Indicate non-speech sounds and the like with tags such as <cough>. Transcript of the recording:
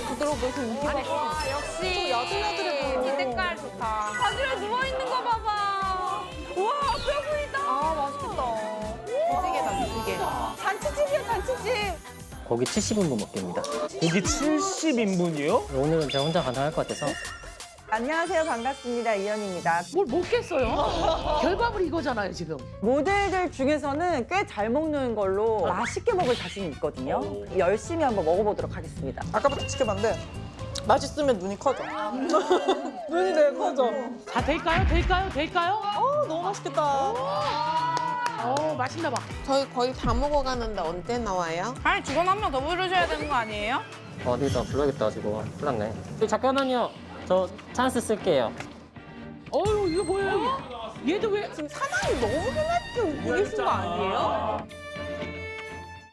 쫀쫀하고 부드럽고 인기가 아니, 와, 역시. 야들야들해 보여. 이 색깔 좋다. 바지락에 누워있는 거 봐봐. 우와, 뼈 보인다. 아, 맛있겠다. 무지개다, 무지개. 잔치집이야, 잔치집. 고기 70인분 먹겠습니다. 고기 70인분이요? 오늘은 제가 혼자 가능할 것 같아서 안녕하세요. 반갑습니다. 이현입니다. 뭘 먹겠어요? 결과물 이거잖아요, 지금. 모델들 중에서는 꽤 잘 먹는 걸로 맛있게 먹을 자신이 있거든요. 열심히 한번 먹어보도록 하겠습니다. 아까부터 지켜봤는데 맛있으면 눈이 커져. <laughs> 눈이 되게 커져. 다 될까요? 될까요? 될까요? 어, 너무 맛있겠다. 어, 맛있나 봐. 저희 거의 다 먹어가는데 언제 나와요? 아니, 직원 한 명 더 부르셔야 되는 거 아니에요? 어디서 불러야겠다 가지고 큰일 났네. 저기 잠깐만요. 저 찬스 쓸게요. 어유 이거 뭐예요? 얘도 왜? 지금 사장님 너무 흔하게 웃고 계신 거 아니에요?